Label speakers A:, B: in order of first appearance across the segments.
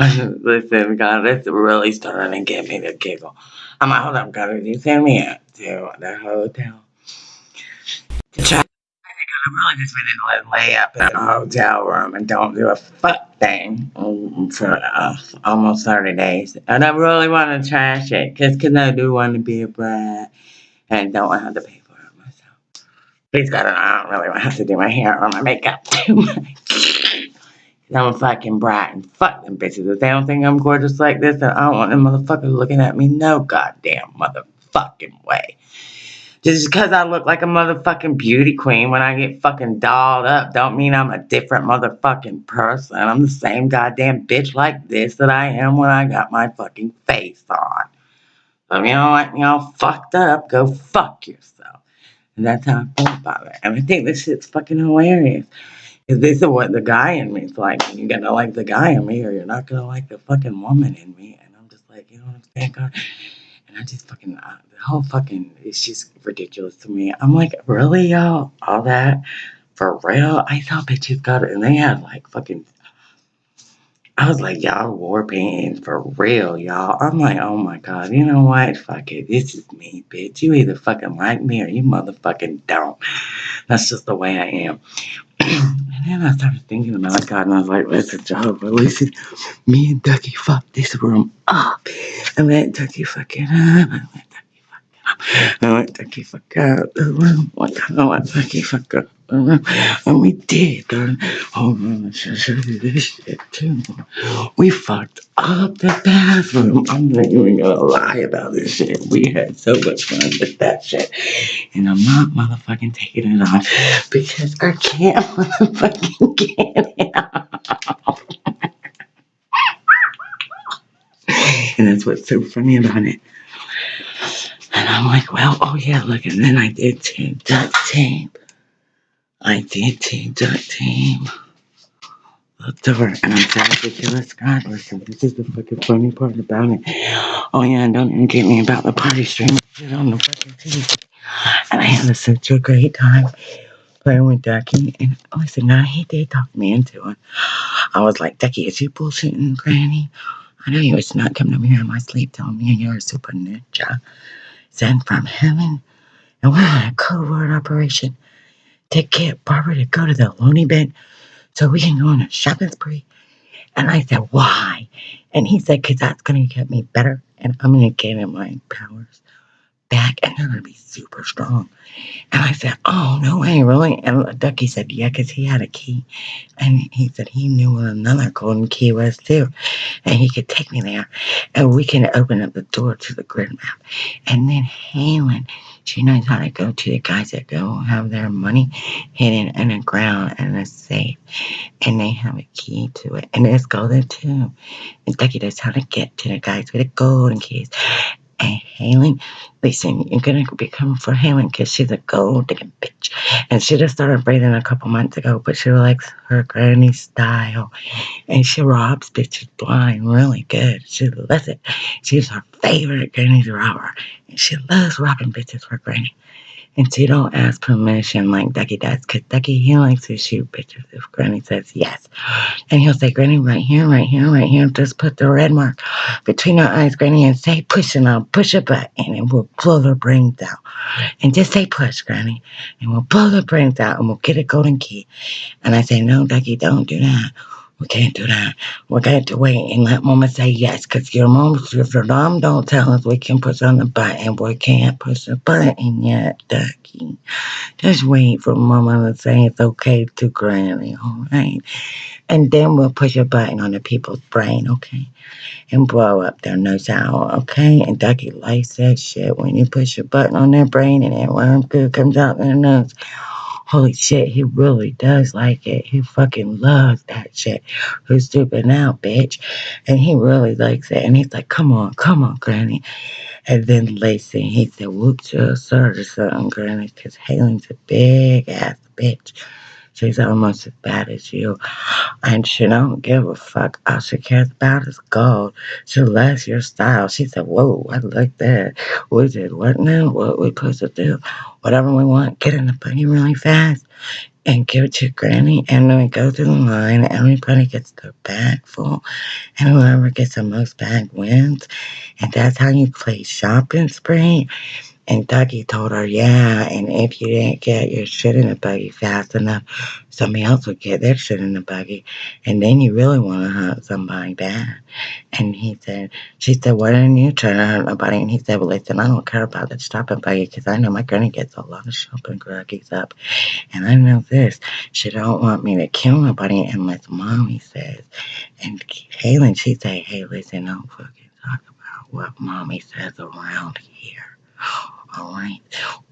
A: Listen, God, this really starting to get me to giggle. I'm like, hold up, God, did you send me out to the hotel? To try. I really just been to lay up in a hotel room and don't do a fuck thing um, for uh, almost 30 days. And I really want to trash it because I do want to be a brat and don't want to have to pay for it myself. Please God, I don't really want to have to do my hair or my makeup too much. I'm fucking brat and fuck them bitches. If they don't think I'm gorgeous like this, then I don't want them motherfuckers looking at me no goddamn motherfucking way. Just because I look like a motherfucking beauty queen when I get fucking dolled up don't mean I'm a different motherfucking person. I'm the same goddamn bitch like this that I am when I got my fucking face on. So you know what, you know, fucked up, go fuck yourself. And that's how I feel about it. And I think this shit's fucking hilarious. Because this is what the guy in me is like. You're gonna like the guy in me or you're not gonna like the fucking woman in me. And I'm just like, you know what I'm saying, God? And I just fucking, uh, the whole fucking, it's just ridiculous to me. I'm like, really, y'all? All that? For real? I thought bitches got it. And they had like fucking, I was like, y'all war paintings for real, y'all. I'm like, oh my God, you know what? Fuck it. This is me, bitch. You either fucking like me or you motherfucking don't. That's just the way I am. And then I started thinking about God, and I was like, listen, Jehovah, listen, me and Ducky fucked this room up. And let Ducky fuck it up. And let Ducky fuck it up. And let Ducky fuck the room. I let Ducky fuck up. And we did, shit, oh, too. We fucked up the bathroom. I'm not even gonna lie about this shit. We had so much fun with that shit. And I'm not motherfucking taking it off because I can't motherfucking get it off. And that's what's so funny about it. And I'm like, well, oh yeah, look, and then I did tape duct tape. I did tape duct tape. Looked over and I said, ridiculous God, listen, this is the fucking funny part about it. Oh yeah, and don't even get me about the party stream shit on the fucking TV. And I had such a great time playing with Ducky. And listen, I he did talk me into it. I was like, Ducky, is you bullshitting, Granny? I know you was not coming over here in my sleep telling me you're a super ninja sent from heaven. And we're on a covert operation to get Barbara to go to the loony bin so we can go on a shopping spree. And I said, why? And he said, because that's going to get me better and I'm going to get in my powers back and they're going to be super strong. And I said, oh, no way, really? And Ducky said, yeah, because he had a key. And he said he knew where another golden key was too. And he could take me there and we can open up the door to the grid map. And then Halen, she knows how to go to the guys that go have their money hidden in the ground in a safe. And they have a key to it. And it's golden too. And Ducky knows how to get to the guys with the golden keys. Halen, listen, you're gonna be coming for Halen because she's a gold digging bitch. And she just started breathing a couple months ago, but she likes her granny style. And she robs bitches blind really good. She loves it. She's her favorite granny robber. And she loves robbing bitches for granny. And she don't ask permission like Ducky does, because Ducky, he likes to shoot bitches if Granny says yes. And he'll say, Granny, right here, right here, right here, just put the red mark between her eyes, Granny, and say push, and I'll push a button, and we'll blow their brains out. And just say push, Granny, and we'll blow their brains out, and we'll get a golden key. And I say, no, Ducky, don't do that. We can't do that. We got to wait and let Mama say yes, because your mom, if your mom don't tell us we can push on the button, we can't push the button yet, Ducky. Just wait for Mama to say it's okay to Granny, all right? And then we'll push a button on the people's brain, okay? And blow up their nose out, okay? And Ducky likes that shit when you push a button on their brain and that worm goo comes out their nose. Holy shit, he really does like it. He fucking loves that shit. Who's stupid now, bitch? And he really likes it. And he's like, come on, come on, Granny. And then Lacey, he said, whoops, you're a or something, Granny, because Halen's a big ass bitch. She's almost as bad as you. And she don't give a fuck. All she cares about is gold. She loves your style. She said, Whoa, I like that. We did what now? What we supposed to do? Whatever we want, get in the buggy really fast and give it to Granny. And then we go through the line. Everybody gets their bag full. And whoever gets the most bag wins. And that's how you play shopping spree. And Dougie told her, yeah, and if you didn't get your shit in the buggy fast enough, somebody else would get their shit in the buggy. And then you really want to hurt somebody bad. And he said, she said, why didn't you try to hurt nobody? And he said, well, listen, I don't care about the shopping buggy because I know my granny gets a lot of shopping gruggies up. And I know this, she don't want me to kill nobody unless mommy says. And Halen, she said, hey, listen, don't fucking talk about what mommy says around here. Right,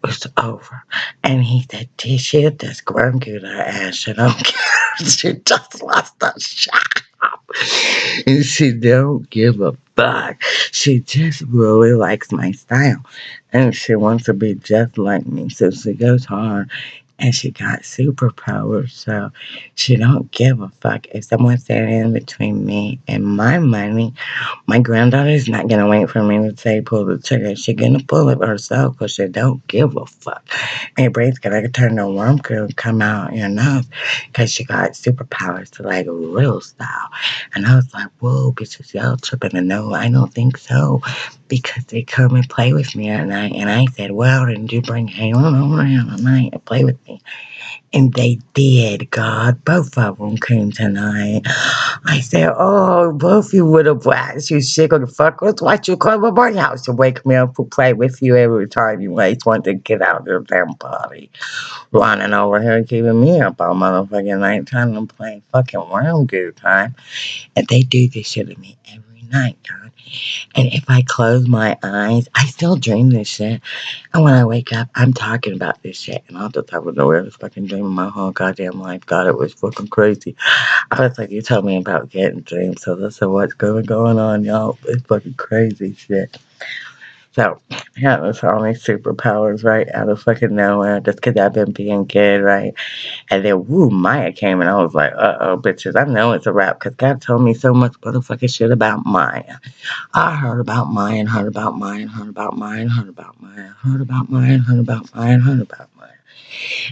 A: it's over. And he said, this shit, this grandkid ass, she don't care. She just lost her job. And she don't give a fuck. She just really likes my style. And she wants to be just like me. So she goes hard and she got superpowers. So she don't give a fuck. If someone's standing in between me and my money, my granddaughter's not gonna wait for me to say pull the trigger. She gonna pull it herself because she don't give a fuck. And your brain's gonna turn the worm could come out your nose because she got superpowers to like real style. And I was like, whoa, bitches, y'all tripping. And no, I don't think so because they come and play with me at night. And I said, well, didn't you bring Halen over here at night and play with me? And they did, God. Both of them came tonight. I said, Oh, both you little brats, you sick of the fuckers. Why'd you come to my house to wake me up to play with you every time you late want to get out of your damn party? Running over here and keeping me up all motherfucking night trying to play fucking round good time. And they do this shit to me every night, God. And if I close my eyes, I still dream this shit. And when I wake up, I'm talking about this shit. And I'll just have no way was fucking dreaming my whole goddamn life. God, it was fucking crazy. I was like, you told me about getting dreams. So this is what's going, going on, y'all. It's fucking crazy shit. So, yeah, that's all these superpowers, right? Out of fucking nowhere, just because I've been being good, right? And then, woo, Maya came and I was like, uh oh, bitches, I know it's a wrap because God told me so much motherfucking shit about Maya. I heard about Maya and heard about Maya and heard about Maya and heard about Maya, heard about Maya and heard about Maya and heard about Maya.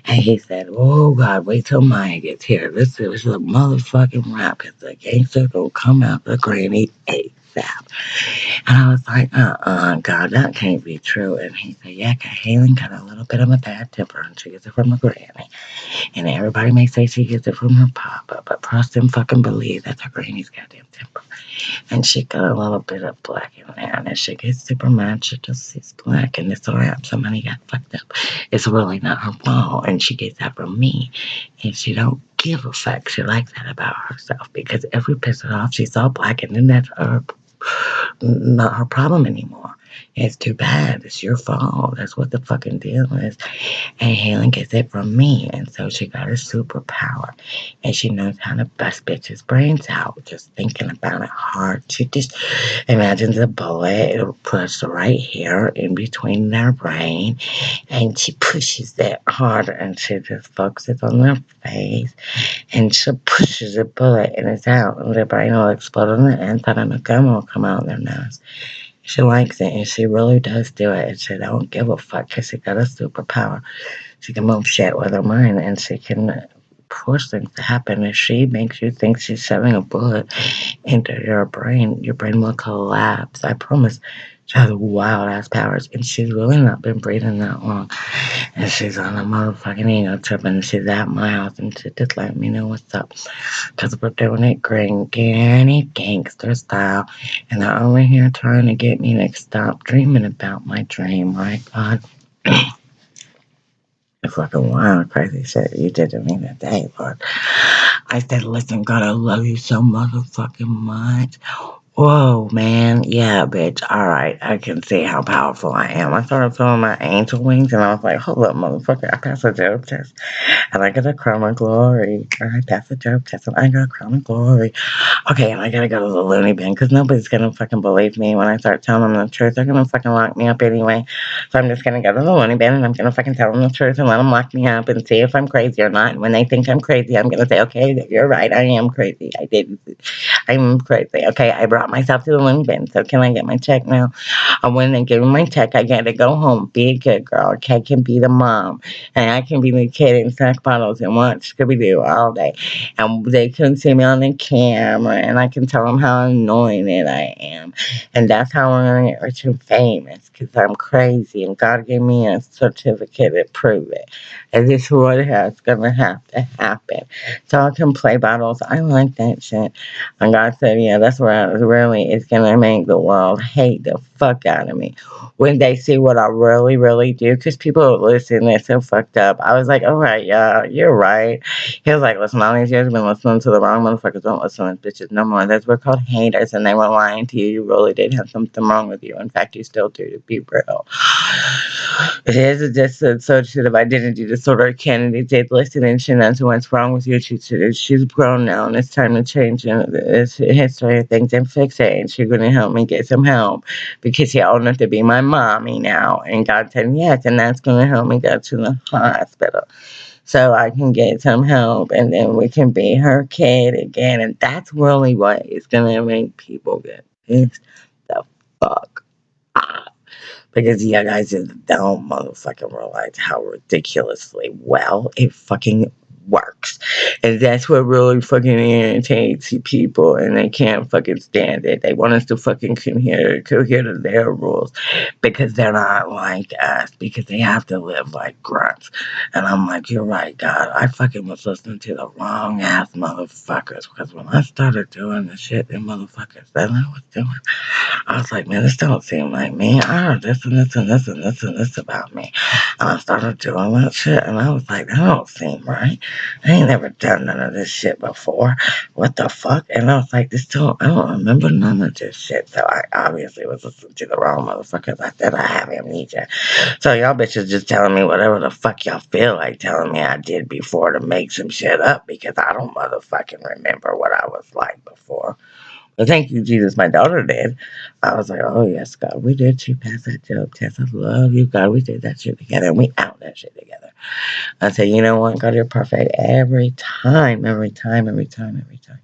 A: And he said, Oh God, wait till Maya gets here. This is a motherfucking rap because the gangster will come out the granny And I was like, uh uh, God, that can't be true. And he said, Yeah, Halen got a little bit of a bad temper and she gets it from her granny. And everybody may say she gets it from her papa, but trust and fucking believe that's her granny's goddamn temper. And she got a little bit of black in there, and she gets super mad. She just sees black, and it's alright. Somebody got fucked up. It's really not her fault, and she gets that from me. And she don't give a fuck. She likes that about herself because every piss it off, she saw black, and then that's her not her problem anymore. It's too bad. It's your fault. That's what the fucking deal is. And Helen gets it from me. And so she got her superpower. And she knows how to bust bitches' brains out. Just thinking about it hard. She just imagines a bullet. It'll push right here in between their brain. And she pushes it harder. And she just focuses on their face. And she pushes a bullet and it's out. And their brain will explode on the inside and the gum will come out of their nose. She likes it and she really does do it. And she said, I don't give a fuck because she got a superpower. She can move shit with her mind and she can push things to happen. If she makes you think she's shoving a bullet into your brain, your brain will collapse. I promise. She has wild ass powers and she's really not been breathing that long. And she's on a motherfucking ego trip and she's at my house and she just let me know what's up. Because we're doing it granny gangster style. And they're over here trying to get me to stop dreaming about my dream, right, God? it's fucking wild, crazy shit you did to me that day, Lord. I said, listen, God, I love you so motherfucking much. Whoa, man. Yeah, bitch. All right. I can see how powerful I am. I started feeling my angel wings and I was like, hold up, motherfucker. I passed a joke test and I got a crown of glory. I passed a joke test and I got a crown of glory. Okay, and I gotta go to the loony bin because nobody's gonna fucking believe me when I start telling them the truth. They're gonna fucking lock me up anyway. So I'm just gonna go to the loony bin and I'm gonna fucking tell them the truth and let them lock me up and see if I'm crazy or not. And when they think I'm crazy, I'm gonna say, okay, you're right. I am crazy. I did. I'm crazy. Okay, I brought myself to the loony bin. So can I get my check now? I went and give me my check, I gotta go home, be a good girl. Okay, I can be the mom, and I can be the kid in snack bottles and watch Scooby Doo all day. And they can see me on the camera, and I can tell them how anointed I am. And that's how I'm gonna get rich and famous, because I'm crazy, and God gave me a certificate to prove it. And this is what has gonna have to happen. So I can play bottles. I like that shit. And God said, yeah, that's where I really is gonna make the world hate the fuck out of me when they see what I really, really do. Because people listen, they're so fucked up. I was like, all right, yeah, you're right. He was like, listen, all these years I've been listening to the wrong motherfuckers. Don't listen to bitches no more. That's what called haters, and they were lying to you. You really did have something wrong with you. In fact, you still do, to be real. It is a dissociative identity disorder. Kennedy did listen and she knows what's wrong with you. She, she, she's grown now, and it's time to change this history of things and fix it. And she's going to help me get some help because she old enough to be my mommy now. And God said yes, and that's going to help me go to the hospital so I can get some help and then we can be her kid again. And that's really what is going to make people get pissed the fuck. Because you guys just don't motherfucking realize how ridiculously well it fucking works. And that's what really fucking irritates people and they can't fucking stand it. They want us to fucking cohere, cohere to their rules because they're not like us, because they have to live like grunts. And I'm like, you're right, God. I fucking was listening to the wrong ass motherfuckers because when I started doing the shit them motherfuckers that I was doing, I was like, man, this don't seem like me. I heard this and this and this and this and this about me. And I started doing that shit and I was like, that don't seem right. I ain't never done none of this shit before. What the fuck? And I was like, this don't, I don't remember none of this shit. So I obviously was listening to the wrong motherfuckers. I said I have amnesia. So y'all bitches just telling me whatever the fuck y'all feel like telling me I did before to make some shit up because I don't motherfucking remember what I was like before. Thank you, Jesus, my daughter did. I was like, oh, yes, God, we did. She passed that job test. I love you, God. We did that shit together and we out that shit together. I said, you know what, God, you're perfect every time, every time, every time, every time.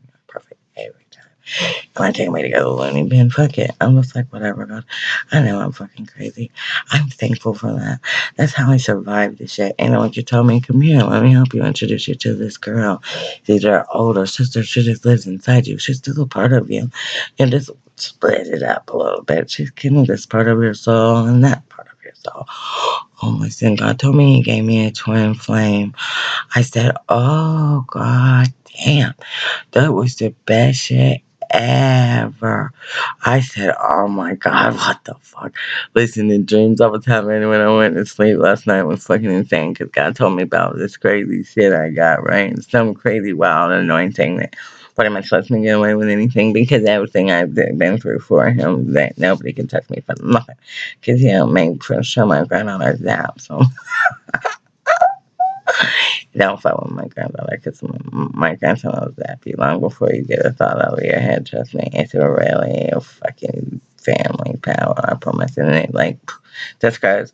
A: I can't wait to go to loony bin. Fuck it. I'm just like, whatever, God. I know I'm fucking crazy. I'm thankful for that. That's how I survived this shit. And like you told me, come here, let me help you introduce you to this girl. She's your older sister. She just lives inside you. She's still a part of you. And just split it up a little bit. She's getting this part of your soul and that part of your soul. Oh, my listen, God told me He gave me a twin flame. I said, Oh, God damn. That was the best shit ever. I said, Oh my God, what the fuck? Listen, the dreams I was having when I went to sleep last night was fucking insane because God told me about this crazy shit I got, right? Some crazy wild anointing that pretty much lets me get away with anything because everything I've been through for him, that nobody can touch me for nothing. Because he'll make sure my grandmother's out. So don't fuck with my granddaughter because my grandson was happy long before you get a thought over your head. Trust me, it's a really a fucking family power. I promise. And it like just because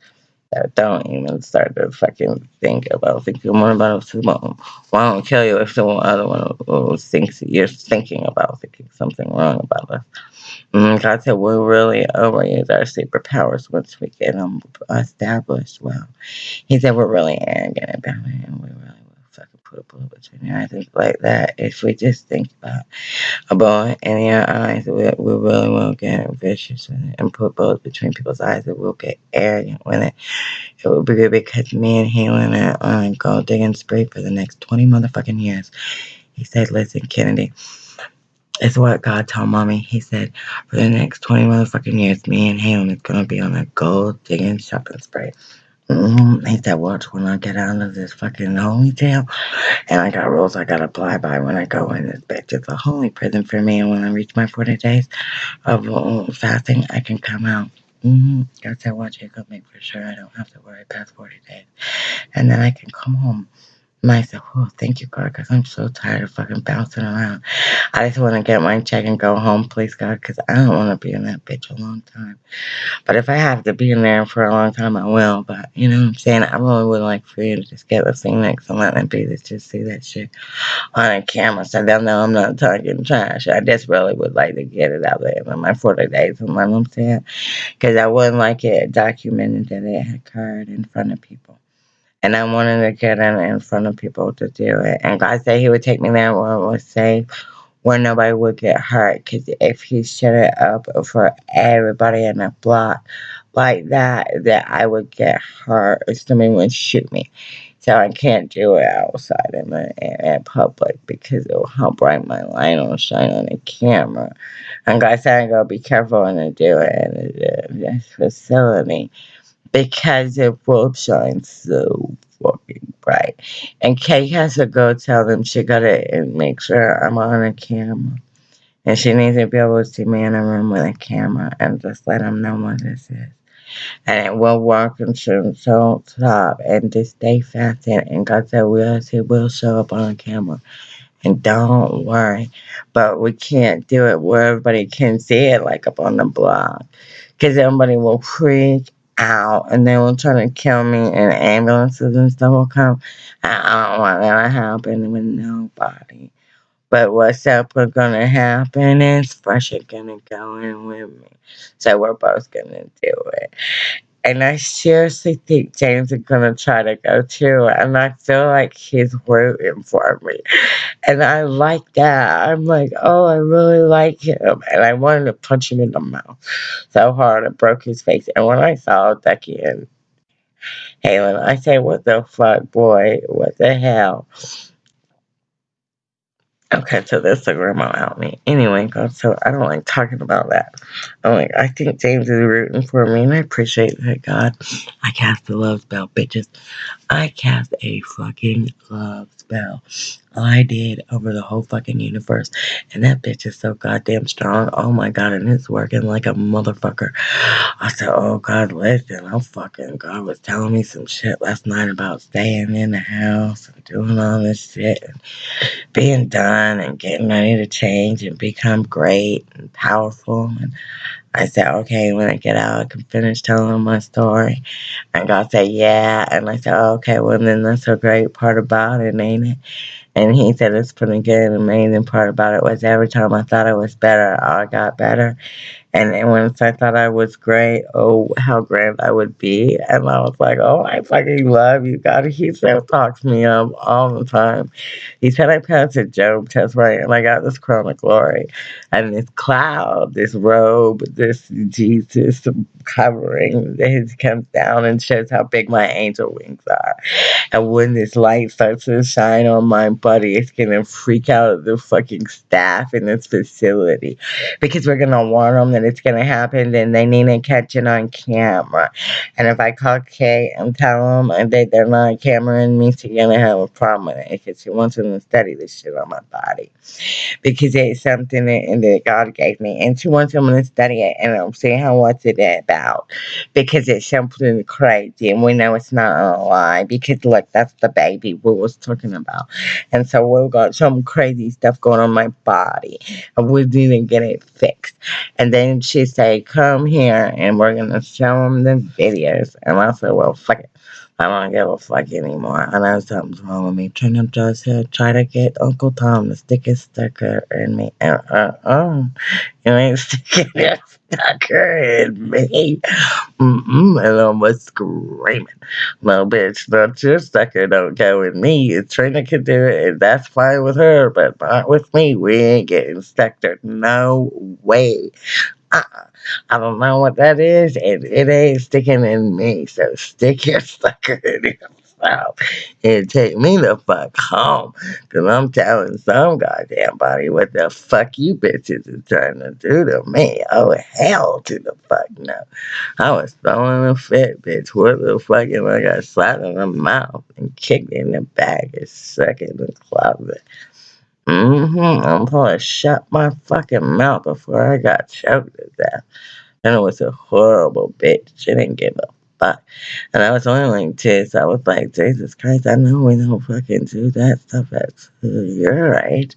A: don't even start to fucking think about thinking more about. Well, I don't kill you if the other one thinks you're thinking about thinking something wrong about us. Mm, God said we really overuse our superpowers once we get them established. Well, He said we're really arrogant about it, and we really put a bullet between your eyes like that. If we just think about a bullet in your eyes, we, we really will get vicious it and put bullets between people's eyes. It will get arrogant with it. It will be good because me and Helen are on gold digging spree for the next 20 motherfucking years. He said, listen, Kennedy. It's what God told mommy. He said, for the next 20 motherfucking years, me and him is going to be on a gold digging shopping spree. Mm, he said, watch when I get out of this fucking holy jail. And I got rules I gotta apply by when I go in this bitch. It's a holy prison for me. And when I reach my 40 days of uh, fasting, I can come out. Mm-hmm. God said, watch it, make for sure I don't have to worry past 40 days. And then I can come home myself. Oh, thank you, God, because I'm so tired of fucking bouncing around. I just want to get my check and go home, please, God, because I don't want to be in that bitch a long time. But if I have to be in there for a long time, I will. But you know what I'm saying? I really would like for you to just get the thing next and let me be to just see that shit on a camera so they'll know I'm not talking trash. I just really would like to get it out there in my 40 days, you know what I'm saying? Because I wouldn't like it documented that it occurred in front of people. And I wanted to get in in front of people to do it. And God said He would take me there where it was safe, where nobody would get hurt. Because if He shut it up for everybody in the block like that, that I would get hurt or somebody would shoot me. So I can't do it outside in the in public because it will help bright my light will shine on the camera. And God said I gotta be careful when I do it in this facility because it will shine so fucking bright. And Kay has to go tell them she gotta make sure I'm on a camera. And she needs to be able to see me in a room with a camera and just let them know what this is. And it will work and so don't stop and just stay fasted. And God said, yes, it will show up on camera. And don't worry. But we can't do it where everybody can see it, like up on the blog. Because everybody will freak out and they will try to kill me and ambulances and stuff will come. I don't want that to happen with nobody. But what's up we're gonna happen is Fresh is gonna go in with me. So we're both gonna do it. And I seriously think James is gonna try to go too. And I feel like he's rooting for me. And I like that. I'm like, oh, I really like him. And I wanted to punch him in the mouth so hard it broke his face. And when I saw Becky and Halen, I say, what the fuck, boy? What the hell? Okay, so that's the grandma out me. Anyway, God, so I don't like talking about that. I'm like, I think James is rooting for me, and I appreciate that, God. I cast the love spell, bitches. I cast a fucking love spell. I did over the whole fucking universe. And that bitch is so goddamn strong. Oh my god, and it's working like a motherfucker. I said, oh god, listen, I'm fucking, God was telling me some shit last night about staying in the house and doing all this shit and being done and getting ready to change and become great and powerful. And I said, okay, when I get out, I can finish telling my story. And God said, yeah. And I said, okay, well, then that's a great part about it, ain't it? And he said it's pretty good. The amazing part about it was every time I thought I was better, I got better. And then once I thought I was great, oh, how grand I would be. And I was like, oh, I fucking love you, God. He still talks me up all the time. He said I passed a Job test, right? And I got this crown of glory and this cloud, this robe, this Jesus covering that comes down and shows how big my angel wings are. And when this light starts to shine on my body, it's gonna freak out the fucking staff in this facility because we're gonna warn them it's gonna happen and they need to catch it on camera. And if I call Kay and tell them that they're not cameraing me, she's gonna have a problem with it because she wants them to study this shit on my body because it's something that, that God gave me, and she wants them to study it and I'm see how what's it about because it's something crazy and we know it's not a lie because look, that's the baby we was talking about, and so we've got some crazy stuff going on my body, and we to get it fixed. And then she say, "Come here, and we're gonna show them the videos." And I said, "Well, fuck it." I don't give a fuck anymore. I know something's wrong with me. Trying to try to get Uncle Tom to stick his sticker in me. Uh, uh, uh. You ain't sticking your sticker in me. Mm-mm. And I was screaming. No, bitch, not your sticker don't go in me. Trina can do it, and that's fine with her, but not with me. We ain't getting sticker. No way. I don't know what that is, and it ain't sticking in me. So stick your sucker in your myself and take me the fuck home. Cause I'm telling some goddamn body what the fuck you bitches are trying to do to me. Oh, hell to the fuck no. I was throwing a fit, bitch. What the fuck am I got slapped in the mouth and kicked in the back and stuck in the closet? Mm-hmm. I'm gonna shut my fucking mouth before I got choked to death. And it was a horrible bitch. She didn't give a fuck. And I was only like so I was like, Jesus Christ, I know we don't fucking do that stuff at your age.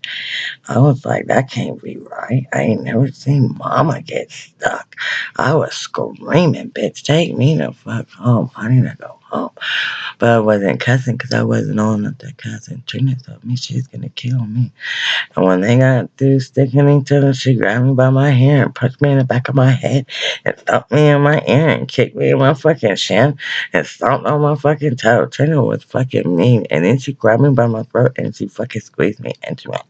A: I was like, that can't be right. I ain't never seen mama get stuck. I was screaming, bitch, take me the fuck home. I need to go But I wasn't cussing because I wasn't on up to cussing. Trina told me she's gonna kill me. And when they got through sticking each other, she grabbed me by my hair and punched me in the back of my head and thumped me in my ear and kicked me in my fucking shin and stomped on my fucking toe. Trina was fucking mean. And then she grabbed me by my throat and she fucking squeezed me and she went,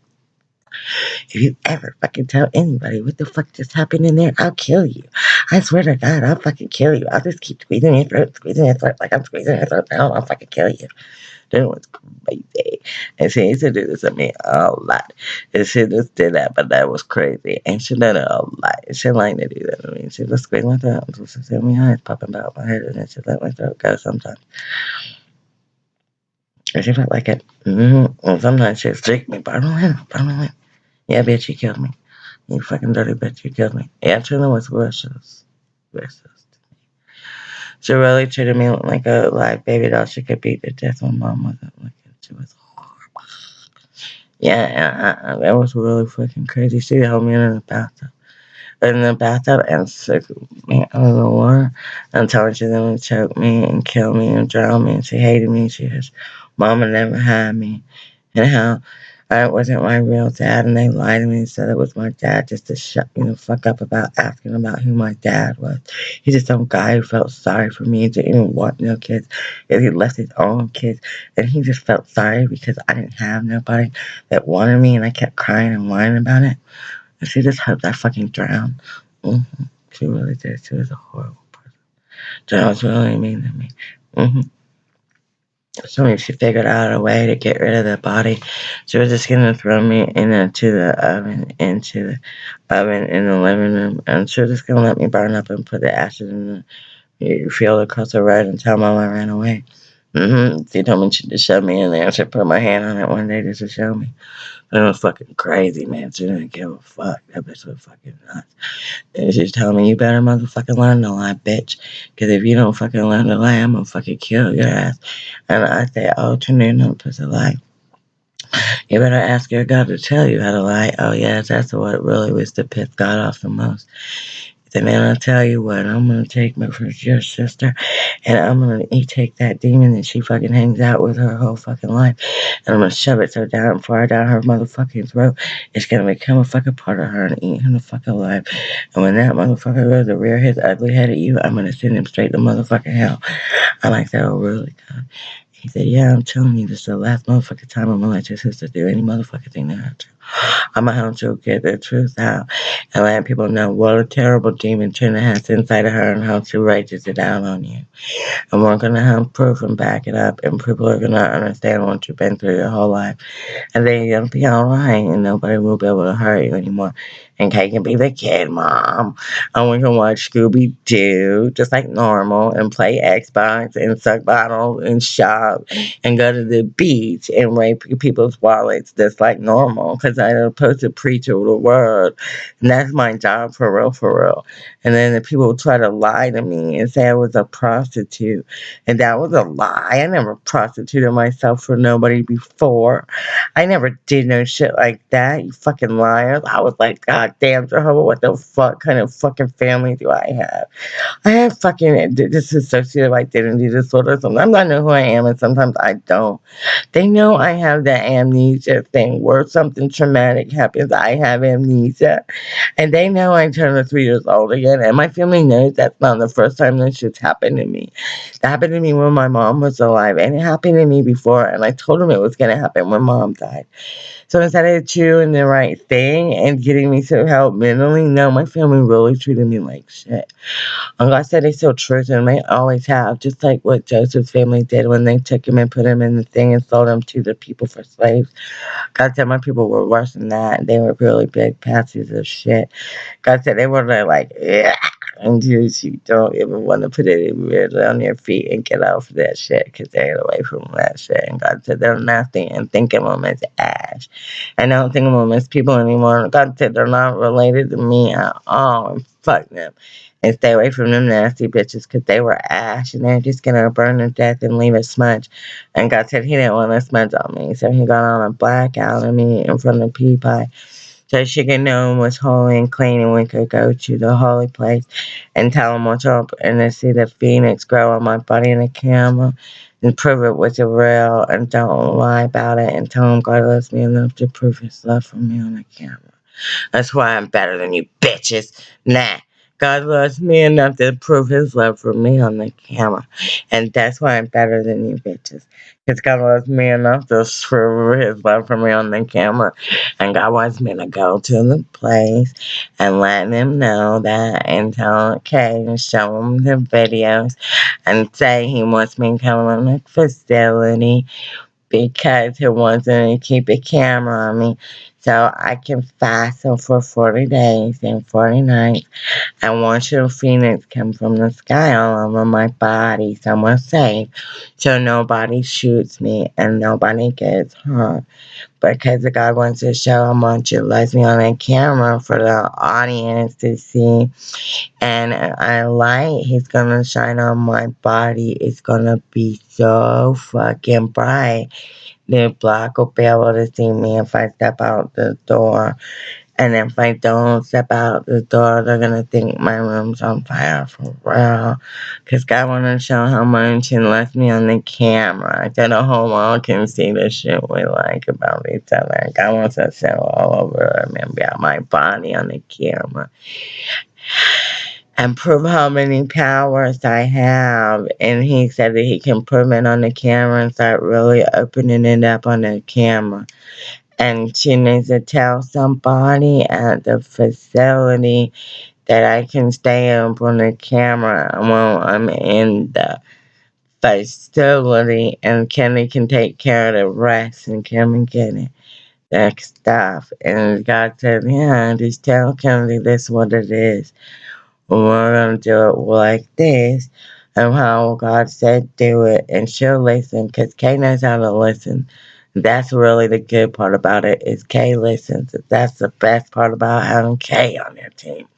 A: if you ever fucking tell anybody what the fuck just happened in there, I'll kill you. I swear to God, I'll fucking kill you. I'll just keep squeezing your throat, squeezing your throat like I'm squeezing your throat down. I'll fucking kill you. That was crazy. And she used to do this to me a lot. And she just did that, but that was crazy. And she did it a lot. She liked to do that to me. She just squeezed my throat until she said my eyes popping out my head and then she let my throat go sometimes. And she felt like it. Mm-hmm. And sometimes she'd stick me, but I don't know. I don't know. Yeah, bitch, you killed me. You fucking dirty bitch, you killed me. Yeah, Trina was vicious. Vicious. She really treated me like a like baby doll. She could beat the death when mom wasn't looking. She was. Yeah, uh, uh, that was really fucking crazy. She held me in the bathtub. In the bathtub and took me out of the water and told she gonna choke me and kill me and drown me. And she hated me. She was, Mama never had me. And how I wasn't my real dad, and they lied to me and said it was my dad just to shut me the fuck up about asking about who my dad was. He's just some guy who felt sorry for me and didn't even want no kids, and he left his own kids, and he just felt sorry because I didn't have nobody that wanted me, and I kept crying and whining about it. And she just hoped I fucking drowned. Mm-hmm. She really did. She was a horrible person. John was really mean to me. Mm-hmm. So she figured out a way to get rid of the body. She was just gonna throw me into the oven, into the oven in the living room, and she was just gonna let me burn up and put the ashes in the field across the road until Mama ran away. Mm-hmm. She told me she just shoved me in there. She put my hand on it one day just to show me. It was fucking crazy, man. She didn't give a fuck. That bitch was fucking nuts. And she's telling me, you better motherfucking learn to lie, bitch. Because if you don't fucking learn to lie, I'm gonna fucking kill your ass. And I say, oh, turn in on pussy lie. You better ask your God to tell you how to lie. Oh, yes, that's what really was to piss God off the most. Said, man, I'll tell you what, I'm going to take my first your sister and I'm going to eat take that demon that she fucking hangs out with her whole fucking life and I'm going to shove it so down, far down her motherfucking throat, it's going to become a fucking part of her and eat her the fucking alive. And when that motherfucker goes to rear his ugly head at you, I'm going to send him straight to motherfucking hell. I like that really good. He said, Yeah, I'm telling you, this is the last motherfucking time I'm gonna let your sister do any motherfucking thing to her. I'm gonna help you get the truth out and let people know what a terrible demon Trina has inside of her and how she rages it out on you. And we're gonna have proof and back it up, and people are gonna understand what you've been through your whole life. And then you're gonna be alright, and nobody will be able to hurt you anymore and Kate can be the kid mom. And we can watch Scooby Doo just like normal and play Xbox and suck bottles and shop and go to the beach and rape people's wallets just like normal because I'm supposed to preach over the word. And that's my job for real, for real. And then the people try to lie to me and say I was a prostitute. And that was a lie. I never prostituted myself for nobody before. I never did no shit like that, you fucking liars. I was like, God God damn, Jehovah, what the fuck kind of fucking family do I have? I have fucking dissociative identity disorder. Sometimes I know who I am and sometimes I don't. They know I have the amnesia thing where something traumatic happens. I have amnesia. And they know I turn three years old again. And my family knows that's not the first time this shit's happened to me. That happened to me when my mom was alive. And it happened to me before. And I told them it was going to happen when mom died. So instead of doing the right thing and getting me some help mentally, no, my family really treated me like shit. And God said they still truth and they always have, just like what Joseph's family did when they took him and put him in the thing and sold him to the people for slaves. God said my people were worse than that. They were really big patsies of shit. God said they were like, yeah. And you, you don't even want to put it really on your feet and get off of that shit because they get away from that shit. And God said they're nothing and think of them as ash. And I don't think as people anymore. God said they're not related to me at all. And fuck them and stay away from them nasty bitches because they were ash and they're just gonna burn to death and leave a smudge. And God said He didn't want a smudge on me, so He got on a blackout of me in front of Peapie. So she could know him was holy and clean, and we could go to the holy place and tell him what's up and to see the phoenix grow on my body in the camera and prove it was real and don't lie about it and tell him God loves me enough to prove his love for me on the camera. That's why I'm better than you bitches. Nah. God loves me enough to prove his love for me on the camera. And that's why I'm better than you bitches. Because God loves me enough to prove his love for me on the camera. And God wants me to go to the place and let him know that and tell Kay and show him the videos and say he wants me to come on the facility because he wants to keep a camera on me so I can fast for 40 days and 40 nights. And watch the phoenix come from the sky all over my body somewhere safe. So nobody shoots me and nobody gets hurt because the God wants to show how much it loves me on a camera for the audience to see. And a light he's gonna shine on my body. It's gonna be so fucking bright. The block will be able to see me if I step out the door. And if I don't step out the door, they're gonna think my room's on fire for real. Cause God wanna show how much He left me on the camera. So the whole world can see the shit we like about each other. God wants to show all over me about my body on the camera and prove how many powers I have. And he said that he can prove it on the camera and start really opening it up on the camera. And she needs to tell somebody at the facility that I can stay up on the camera while I'm in the facility and Kenny can take care of the rest and come and get it. That stuff. And God said, Yeah, just tell Kennedy this what it is we're to do it like this and how God said do it and she'll listen because Kay knows how to listen. That's really the good part about it is Kay listens. That's the best part about having Kay on your team.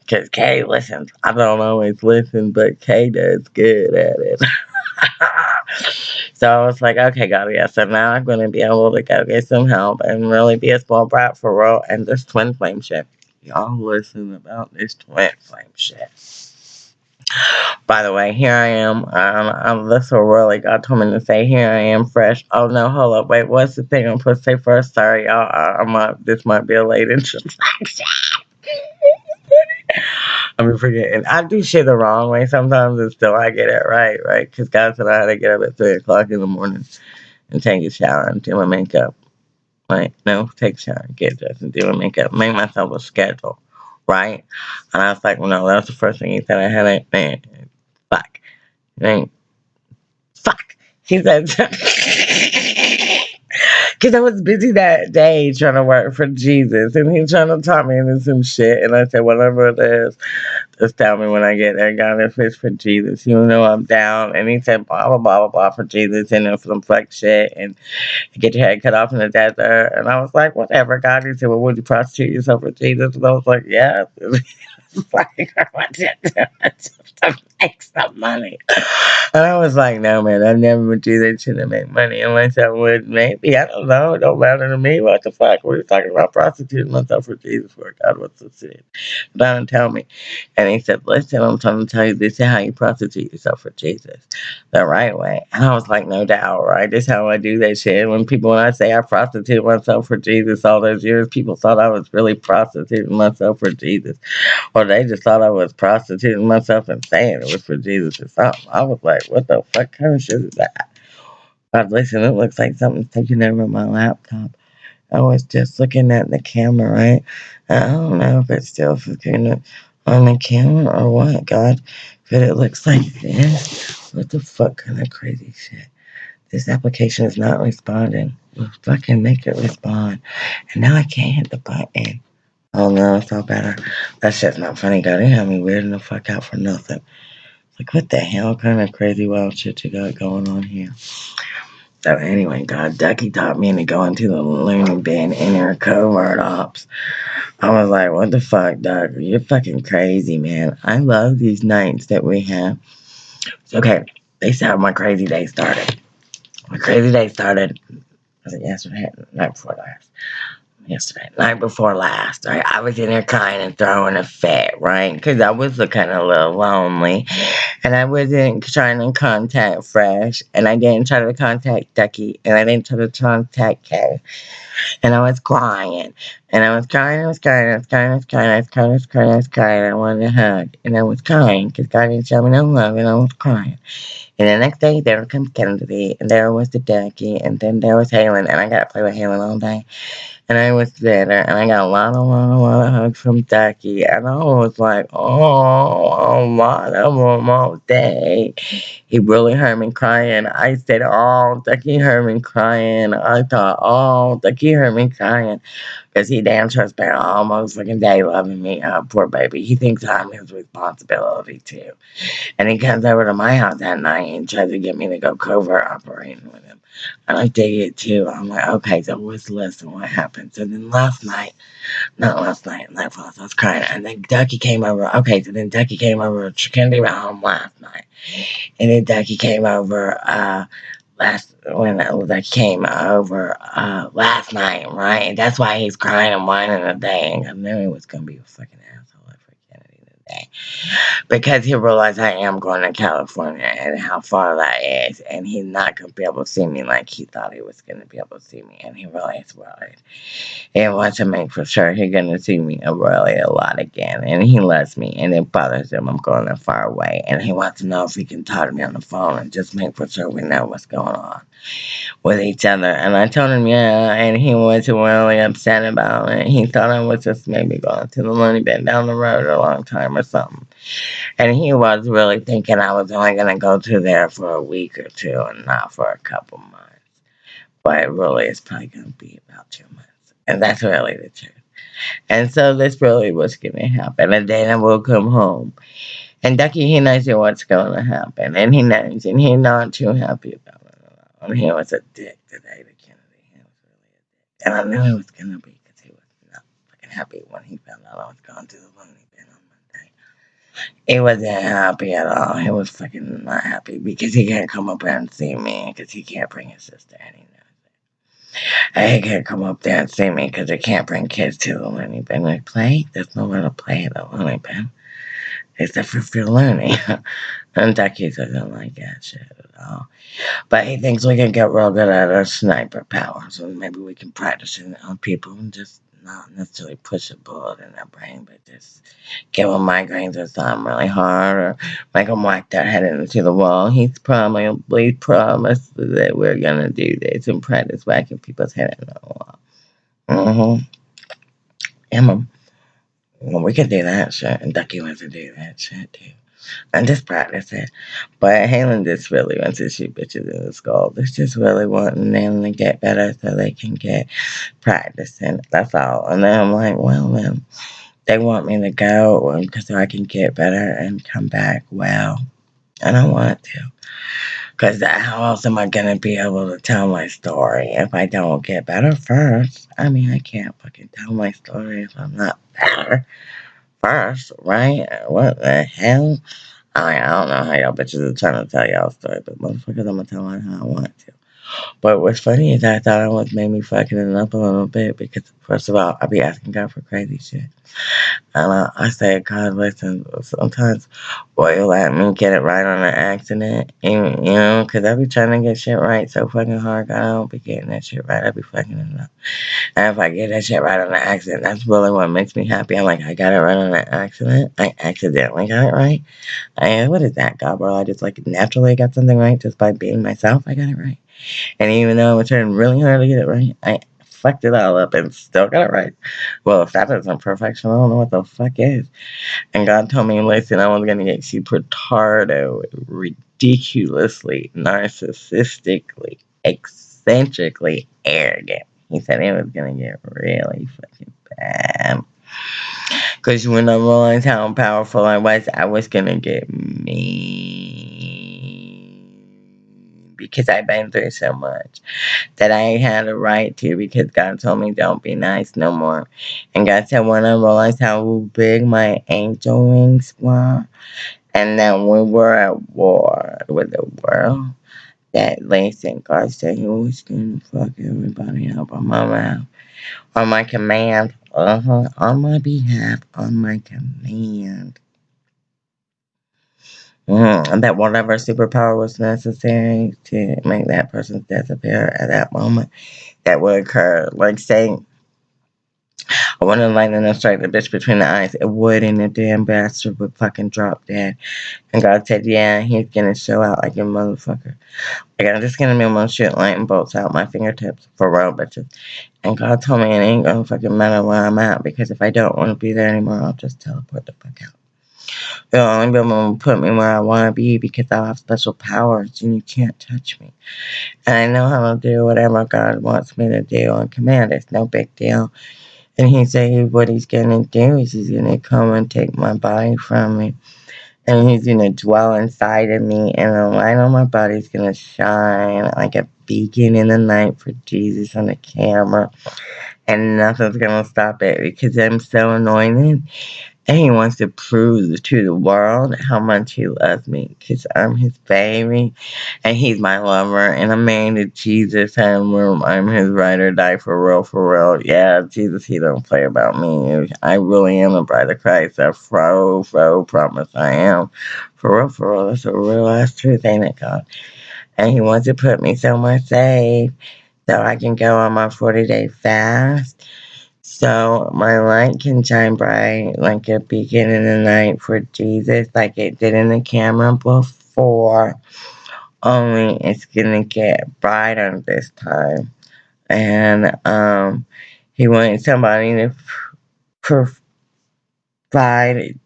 A: Because Kay listens. I don't always listen, but Kay does good at it. so I was like, okay, God, yeah. So now I'm going to be able to go get some help and really be a small brat for real and this twin flame shit y'all listen about this twin flame shit. By the way, here I am. Um, I'm, this will really God told me to say. Here I am, fresh. Oh no, hold up, wait. What's the thing I'm supposed to say first? Sorry, y'all. I, I this might be a late introduction. I'm forgetting. I do shit the wrong way sometimes, and still I get it right, right? Because God said I had to get up at three o'clock in the morning and take a shower and do my makeup like, no, take a shower, get dressed, and do my makeup, make myself a schedule, right? And I was like, well, no, that was the first thing he said. I had a man, and fuck. He said, because I was busy that day trying to work for Jesus, and he's trying to talk me into some shit, and I said, whatever it is, just tell me when I get there, God, if it's for Jesus, you know I'm down. And he said, blah, blah, blah, blah, blah, for Jesus, and then some flex shit, and get your head cut off in the desert. And I was like, whatever, God. He said, well, would you prostitute yourself for Jesus? And I was like, yeah. like, Some money. And I was like, no, man, I never would do that shit to make money unless I would maybe. I don't know. It don't matter to me. What the fuck? We were talking about prostituting myself for Jesus for God. What's the shit? Don't tell me. And he said, listen, I'm trying to tell you this is how you prostitute yourself for Jesus the right way. And I was like, no doubt, right? This is how I do that shit. When people, when I say I prostitute myself for Jesus all those years, people thought I was really prostituting myself for Jesus. Or they just thought I was prostituting myself and saying it was for Jesus or something. I was like, what the fuck kind of shit is that? God, listen, it looks like something's taking over my laptop. I was just looking at the camera, right? I don't know if it's still looking on the camera or what, God. But it looks like this. What the fuck kind of crazy shit? This application is not responding. We'll fucking make it respond. And now I can't hit the button. Oh no, it's all better. That shit's not funny, God. It had me weirding the fuck out for nothing. Like, what the hell kind of crazy wild shit you got going on here? So anyway, God, Ducky taught me to go into the loony bin in her covert ops. I was like, what the fuck, Doug? You're fucking crazy, man. I love these nights that we have. Okay, they said my crazy day started. My crazy day started, was it yesterday? Night before last yesterday, night before last, right? I was in there crying and throwing a fit, right? Because I was looking a little lonely. And I wasn't trying to contact Fresh. And I didn't try to contact Ducky. And I didn't try to contact Kay. And I was crying. And I was crying, I was crying, I was crying, I was crying, I was crying, I was crying, I was crying. I wanted a hug. And I was crying because God didn't show me no love. And I was crying. And the next day, there comes Kennedy. And there was the Ducky. And then there was Halen. And I got to play with Halen all day and I was there, and I got a lot, a lot, a lot of hugs from Ducky, and I was like, oh, a lot of them all day. He really heard me crying. I said, oh, Ducky heard me crying. I thought, oh, Ducky heard me crying. Because he damn sure spent almost fucking day loving me. Oh, poor baby. He thinks I'm his responsibility, too. And he comes over to my house that night and tries to get me to go covert operating with him. And I dig it too. I'm like, okay, so what's less lesson? What happened? So then last night, not last night, last night I was crying. And then Ducky came over. Okay, so then Ducky came over. Kennedy went home last night. And then Ducky came over uh, last when that came over uh, last night, right? And that's why he's crying and whining. And I knew he was to be a fucking because he realized I am going to California and how far that is, and he's not going to be able to see me like he thought he was going to be able to see me, and he is worried. He wants to make for sure he's going to see me really a lot again, and he loves me, and it bothers him I'm going that far away, and he wants to know if he can talk to me on the phone and just make for sure we know what's going on with each other. And I told him, yeah, and he was really upset about it. He thought I was just maybe going to the loony bin down the road a long time or something. And he was really thinking I was only going to go to there for a week or two and not for a couple months. But really, it's probably going to be about two months. And that's really the truth. And so this really was going to happen. And then I will come home. And Ducky, he knows what's going to happen. And he knows. And he's not too happy about it all. And he was a dick today to Kennedy. He was really a dick. And I knew he was going to be because he was not fucking happy when he found out I was going to the loony bin on Monday. He wasn't happy at all. He was fucking not happy because he can't come up there and see me because he can't bring his sister and he. And he can't come up there and see me because he can't bring kids to the loony bin. We play. There's nowhere to play at the loony bin except for if you're learning. and Ducky doesn't like that shit But he thinks we can get real good at our sniper powers, and maybe we can practice it on people and just not necessarily push a bullet in their brain, but just give them migraines or something really hard, or make them whack their head into the wall. He's probably promised that we're gonna do this and practice whacking people's head into the wall. Mm-hmm. Mom. Well, we could do that shit, and Ducky wants to do that shit too. And just practice it. But Halen just really wants to shoot bitches in the skull. They're just really wanting them to get better so they can get practicing. That's all. And then I'm like, well, then they want me to go um, because I can get better and come back well. And I want to. Because how else am I going to be able to tell my story if I don't get better first? I mean, I can't fucking tell my story if I'm not better first, right? What the hell? I, mean, I don't know how y'all bitches are trying to tell y'all story, but motherfuckers, I'm to tell it how I want to. But what's funny is I thought I was maybe fucking it up a little bit because, first of all, I be asking God for crazy shit. And uh, I, I say, God, listen, sometimes, boy, you let me get it right on an accident, and, you know, because I be trying to get shit right so fucking hard. God, I don't be getting that shit right. I be fucking it up. And if I get that shit right on an accident, that's really what makes me happy. I'm like, I got it right on an accident. I accidentally got it right. I, what is that, God, bro? I just like naturally got something right just by being myself. I got it right. And even though I was trying really hard to get it right, I fucked it all up and still got it right. Well, if that isn't perfection, I don't know what the fuck is. And God told me, listen, I was going to get super tardo, ridiculously, narcissistically, eccentrically arrogant. He said it was going to get really fucking bad. Because when I realized how powerful I was, I was going to get mean. Because I've been through so much that I had a right to because God told me don't be nice no more. And God said when I realized how big my angel wings were and that we were at war with the world, that listen, God said he was gonna fuck everybody up on my mouth. On my command. Uh-huh. On my behalf. On my command. Mm, that whatever superpower was necessary to make that person disappear at that moment, that would occur. Like saying, I want to lightning and strike the bitch between the eyes. It would, and the damn bastard would fucking drop dead. And God said, yeah, he's gonna show out like a motherfucker. Like, I'm just gonna be able to shoot lightning bolts out my fingertips for real, bitches. And God told me it ain't gonna fucking matter where I'm at because if I don't want to be there anymore, I'll just teleport the fuck out. You'll only be able to put me where I want to be because I have special powers and you can't touch me. And I know how to do whatever God wants me to do on command. It's no big deal. And he said what he's going to do is he's going to come and take my body from me. And he's going to dwell inside of me. And the light on my body is going to shine like a beacon in the night for Jesus on the camera. And nothing's going to stop it because I'm so anointed. And he wants to prove to the world how much he loves me because I'm his baby and he's my lover and I'm married to Jesus and I'm his ride or die for real, for real. Yeah, Jesus, he don't play about me. I really am a bride of Christ. I fro, fro, promise I am. For real, for real. That's a real ass truth, ain't it, God? And he wants to put me somewhere safe so I can go on my 40 day fast so my light can shine bright like a beacon in the night for Jesus, like it did in the camera before. Only it's gonna get brighter this time. And um, he wanted somebody to provide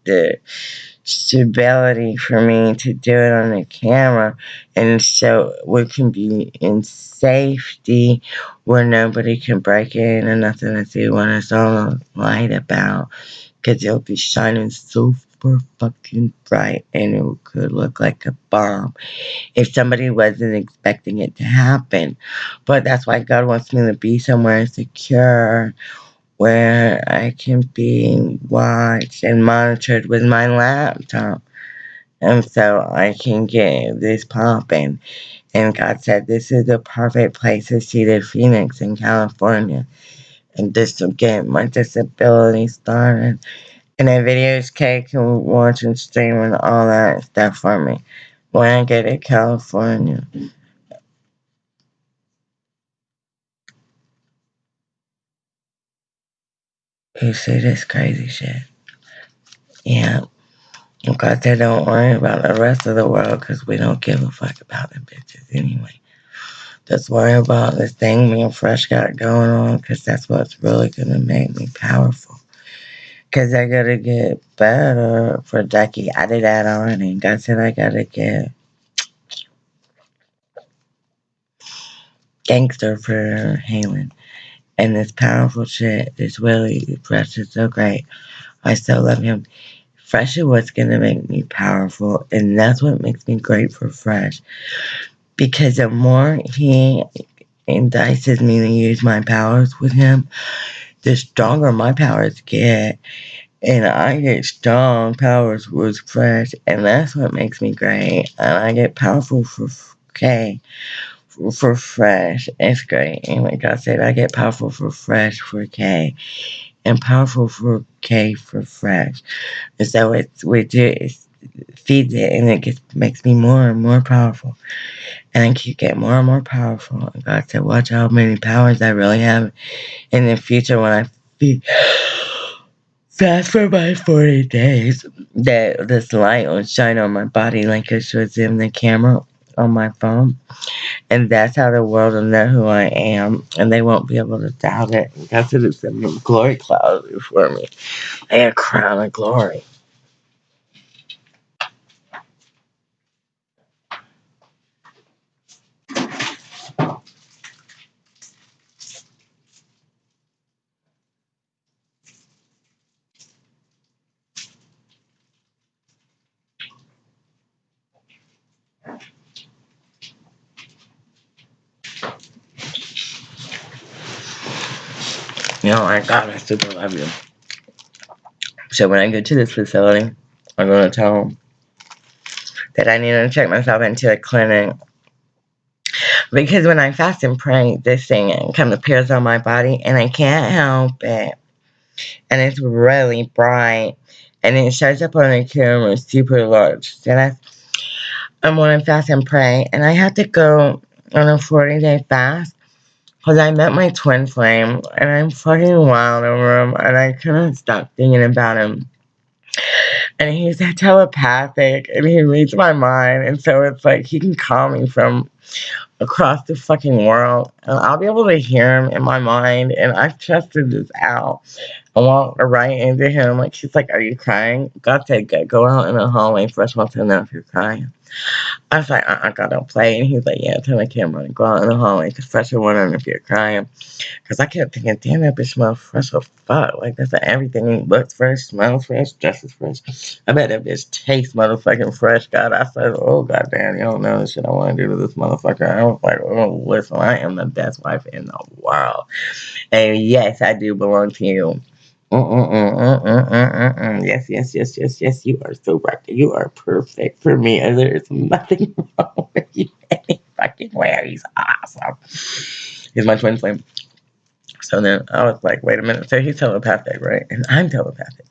A: the stability for me to do it on the camera and so we can be in safety where nobody can break in and nothing to see when it's all light about because it'll be shining super fucking bright and it could look like a bomb if somebody wasn't expecting it to happen but that's why god wants me to be somewhere secure where I can be watched and monitored with my laptop. And so I can get this popping. And God said, This is the perfect place to see the Phoenix in California. And just to get my disability started. And the videos Kay can watch and stream and all that stuff for me when I get to California. You see this crazy shit. Yeah. God said don't worry about the rest of the world because we don't give a fuck about them bitches anyway. Just worry about this thing me and Fresh got going on because that's what's really going to make me powerful. Because I got to get better for Ducky. I did that already. God said I got to get gangster for Halen. And this powerful shit, this Willie, Fresh is so great. I still love him. Fresh is what's going to make me powerful. And that's what makes me great for Fresh. Because the more he entices me to use my powers with him, the stronger my powers get. And I get strong powers with Fresh. And that's what makes me great. And I get powerful for K for fresh. It's great. And like I said, I get powerful for fresh for K. And powerful for K for fresh. And so it's we do it feeds it and it gets makes me more and more powerful. And I keep getting more and more powerful. And God said, watch how many powers I really have in the future when I feed fast for my 40 days that this light will shine on my body like it was in the camera on my phone. And that's how the world will know who I am. And they won't be able to doubt it. God said it's a glory cloud for me. A crown of glory. Know, my God, I super love you. So when I go to this facility, I'm going to tell them that I need to check myself into a clinic. Because when I fast and pray, this thing of appears on my body, and I can't help it. And it's really bright, and it shows up on the camera super large. So that's I'm when I fast and pray, and I have to go on a 40 day fast because I met my twin flame, and I'm fucking wild over him, and I couldn't stop thinking about him. And he's telepathic, and he reads my mind, and so it's like he can call me from across the fucking world, and I'll be able to hear him in my mind, and I've tested this out. I walked right into him, like, she's like, are you crying? God said, go out in the hallway, first of all, to know if you're crying. I was like, uh, I gotta play. And he's like, yeah, tell my camera and go out in the hallway. Because fresh was wondering if you're crying. Because I kept thinking, damn, that bitch smells fresh as fuck. Like, that's everything looks fresh, smells fresh, dresses fresh. I bet that bitch tastes motherfucking fresh. God, I said, oh, goddamn, you don't know the shit I want to do to this motherfucker. I was like, oh, listen, I am the best wife in the world. And yes, I do belong to you. Yes, yes, yes, yes, yes. You are so right. You are perfect for me, and there is nothing wrong with you any fucking way. He's awesome. He's my twin flame. So then I was like, wait a minute. So he's telepathic, right? And I'm telepathic.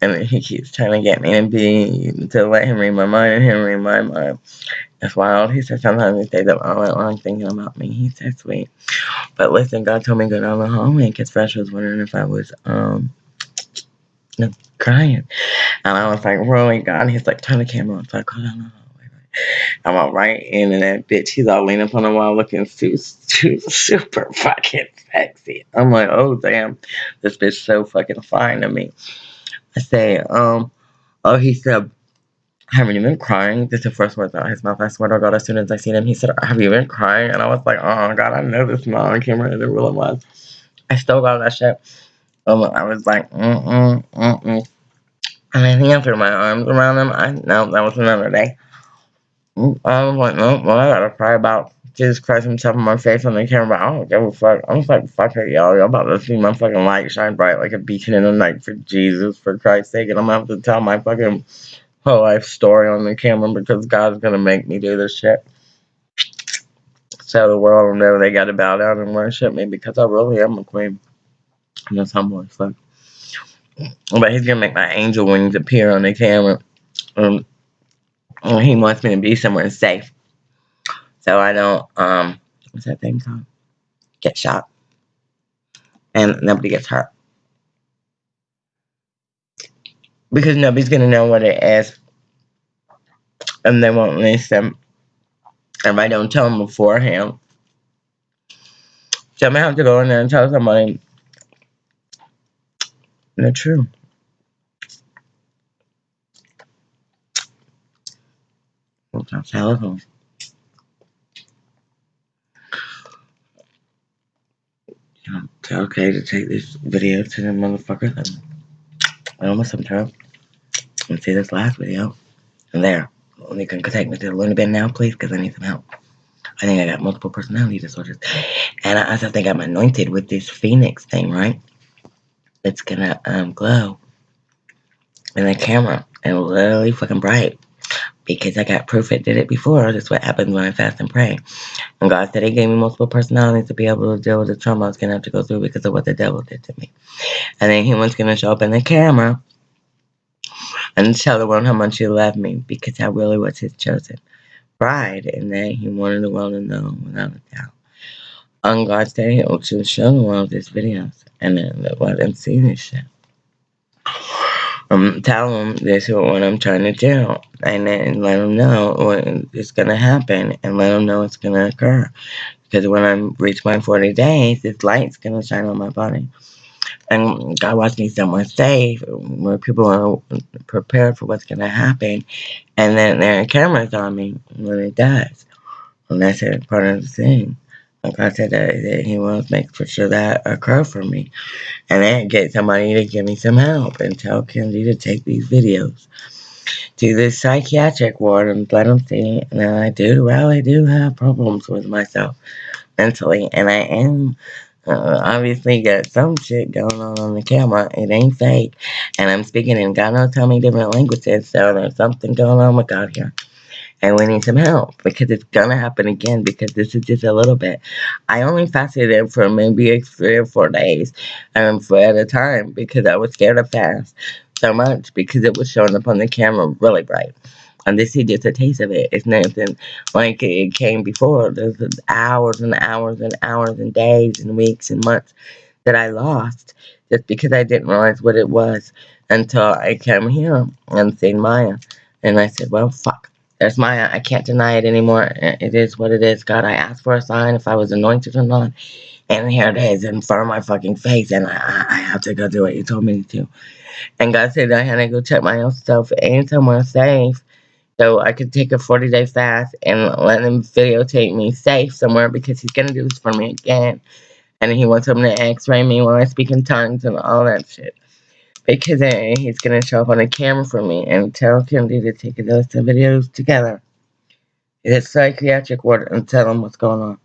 A: And then he keeps trying to get me to be, to let him read my mind and him read my mind. It's wild. He said sometimes he says the wrong thinking about me. He's so sweet. But listen, God told me to go down the hallway because Fresh was wondering if I was, um, crying. And I was like, really, God? He's like, turn the camera on. So I go down the hallway. I'm all right in and that bitch. He's all leaning up on the wall looking too, too super fucking sexy. I'm like, oh damn, this bitch so fucking fine to me. I say, um, oh, he said, haven't you been crying? This is the first words out of his mouth. I swear to God, as soon as I seen him, he said, have you been crying? And I was like, oh God, I know this smile on camera. It really was. I still got that shit. Um, I was like, mm-mm, mm-mm. And then he threw my arms around him. I no, that was another day. I was like, no, well, I gotta cry about Jesus Christ himself in my face on the camera, I don't give a fuck. I'm just like, fuck it, y'all. Y'all about to see my fucking light shine bright like a beacon in the night for Jesus, for Christ's sake. And I'm gonna have to tell my fucking whole life story on the camera because God's gonna make me do this shit. So the world will know they gotta bow down and worship me because I really am a queen. And that's humble as fuck. But he's gonna make my angel wings appear on the camera. Um, and he wants me to be somewhere safe. So I don't, um, what's that thing called? Get shot. And nobody gets hurt. Because nobody's going to know what it is. And they won't listen. If I don't tell them beforehand. So I'm going to have to go in there and tell somebody the truth. It's okay to take this video to the motherfucker then I almost some time. And see this last video. And there. You can take me to the Looney Bin now, please, because I need some help. I think I got multiple personality disorders. And I also think I'm anointed with this phoenix thing, right? It's gonna um, glow in the camera and really fucking bright because I got proof it did it before. That's what happens when I fast and pray. And God said He gave me multiple personalities to be able to deal with the trauma I was going to have to go through because of what the devil did to me. And then He was going to show up in the camera and tell the world how much He loved me because I really was His chosen bride. And then He wanted the world to know without a doubt. On God's day, He'll show the world these videos and then let them see this shit. Um, tell them this is what I'm trying to do, and then let them know what is going to happen, and let them know it's going to occur. Because when I reach my 40 days, this light's going to shine on my body. And God wants me somewhere safe, where people are prepared for what's going to happen, and then there are cameras on me when it does. And that's part of the thing. I said, that, that He wants to make sure that occur for me. And then get somebody to give me some help and tell Kenzie to take these videos to the psychiatric ward and let them see. And I do, well, I do have problems with myself mentally, and I am uh, obviously got some shit going on on the camera. It ain't fake, and I'm speaking in God knows how many different languages, so there's something going on with God here. And we need some help because it's gonna happen again because this is just a little bit. I only fasted it for maybe three or four days um, for at a time because I was scared to fast so much because it was showing up on the camera really bright. And this is just a taste of it. It's nothing like it came before. There's hours and hours and hours and days and weeks and months that I lost just because I didn't realize what it was until I came here and seen Maya. And I said, well, fuck. There's my, I can't deny it anymore. It is what it is. God, I asked for a sign if I was anointed or not. And here it is in front of my fucking face. And I, I have to go do what you told me to. And God said I had to go check my own and somewhere safe so I could take a 40 day fast and let him videotape me safe somewhere because he's gonna do this for me again. And he wants him to x ray me while I speak in tongues and all that shit because then he's going to show up on a camera for me and tell Kennedy to take those two videos together. It's psychiatric ward and tell him what's going on.